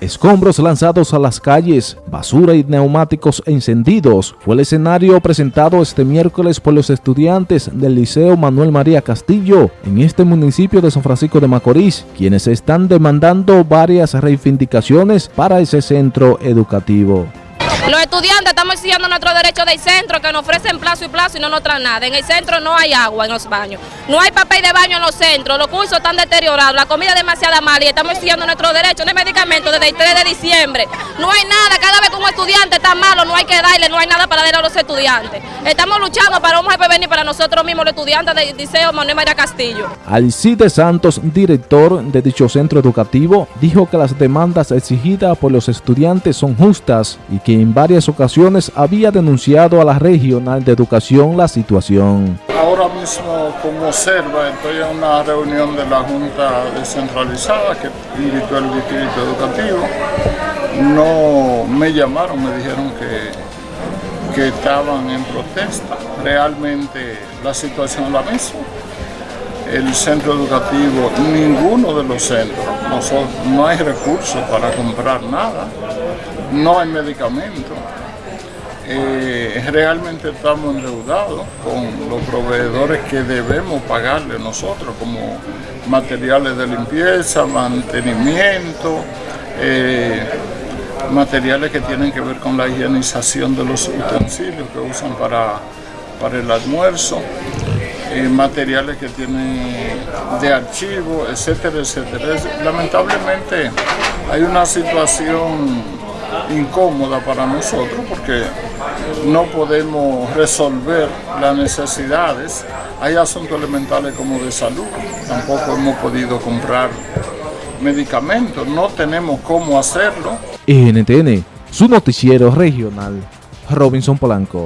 Escombros lanzados a las calles, basura y neumáticos encendidos fue el escenario presentado este miércoles por los estudiantes del Liceo Manuel María Castillo en este municipio de San Francisco de Macorís, quienes están demandando varias reivindicaciones para ese centro educativo. Los estudiantes estamos exigiendo nuestro derecho del centro que nos ofrecen plazo y plazo y no nos traen nada. En el centro no hay agua en los baños, no hay papel de baño en los centros, los cursos están deteriorados, la comida es demasiado mala y estamos exigiendo nuestro derecho, no hay medicamentos desde el 3 de diciembre. No hay nada, cada vez que un estudiante está malo no hay que darle, no hay nada para darle a los estudiantes. Estamos luchando para un venir para nosotros mismos los estudiantes del Liceo Manuel María Castillo. Alcide Santos, director de dicho centro educativo, dijo que las demandas exigidas por los estudiantes son justas y que en varias ocasiones había denunciado a la regional de educación la situación. Ahora mismo, como observa, estoy en una reunión de la Junta Descentralizada que invitó el Distrito Educativo. No me llamaron, me dijeron que, que estaban en protesta. Realmente la situación es la misma el centro educativo, ninguno de los centros, no hay recursos para comprar nada, no hay medicamentos. Eh, realmente estamos endeudados con los proveedores que debemos pagarle nosotros, como materiales de limpieza, mantenimiento, eh, materiales que tienen que ver con la higienización de los utensilios que usan para, para el almuerzo. Eh, materiales que tienen de archivo, etcétera, etcétera. Lamentablemente hay una situación incómoda para nosotros porque no podemos resolver las necesidades. Hay asuntos elementales como de salud, tampoco hemos podido comprar medicamentos, no tenemos cómo hacerlo. NTN, su noticiero regional, Robinson Polanco.